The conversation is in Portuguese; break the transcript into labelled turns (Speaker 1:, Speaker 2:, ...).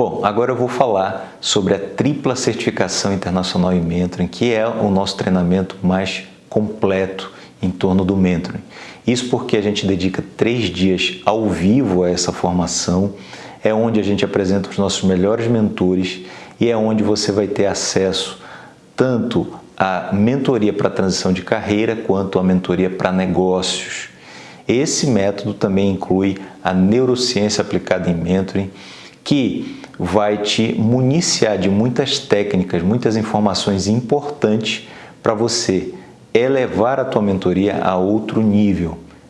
Speaker 1: Bom, agora eu vou falar sobre a tripla certificação internacional em mentoring, que é o nosso treinamento mais completo em torno do mentoring. Isso porque a gente dedica três dias ao vivo a essa formação, é onde a gente apresenta os nossos melhores mentores e é onde você vai ter acesso tanto à mentoria para transição de carreira quanto à mentoria para negócios. Esse método também inclui a neurociência aplicada em mentoring, que vai te municiar de muitas técnicas, muitas informações importantes para você elevar a tua mentoria a outro nível.